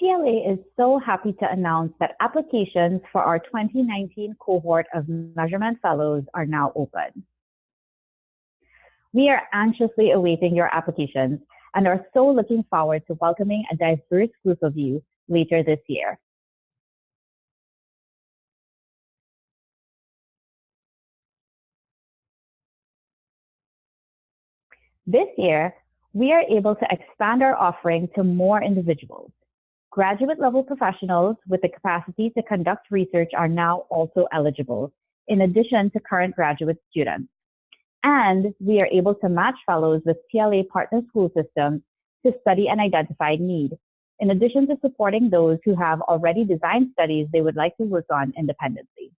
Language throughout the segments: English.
TLA is so happy to announce that applications for our 2019 cohort of Measurement Fellows are now open. We are anxiously awaiting your applications and are so looking forward to welcoming a diverse group of you later this year. This year, we are able to expand our offering to more individuals. Graduate level professionals with the capacity to conduct research are now also eligible, in addition to current graduate students. And we are able to match fellows with TLA partner school systems to study an identified need, in addition to supporting those who have already designed studies they would like to work on independently.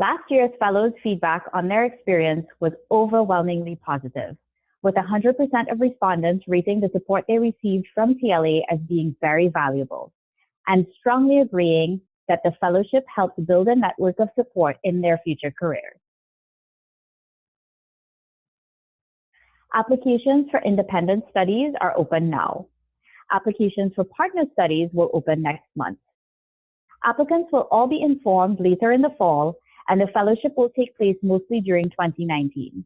Last year's fellows' feedback on their experience was overwhelmingly positive, with 100% of respondents rating the support they received from TLA as being very valuable, and strongly agreeing that the fellowship helped build a network of support in their future careers. Applications for independent studies are open now. Applications for partner studies will open next month. Applicants will all be informed later in the fall and the fellowship will take place mostly during 2019.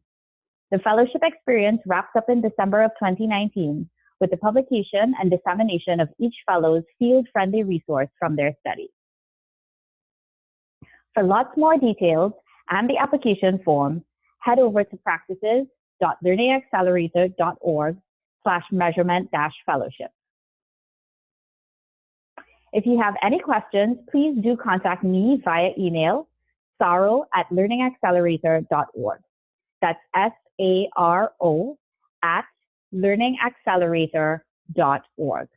The fellowship experience wraps up in December of 2019 with the publication and dissemination of each fellow's field-friendly resource from their study. For lots more details and the application form, head over to practices.learningaccelerator.org slash measurement dash fellowship. If you have any questions, please do contact me via email saro at learningaccelerator.org. That's S-A-R-O at learningaccelerator.org.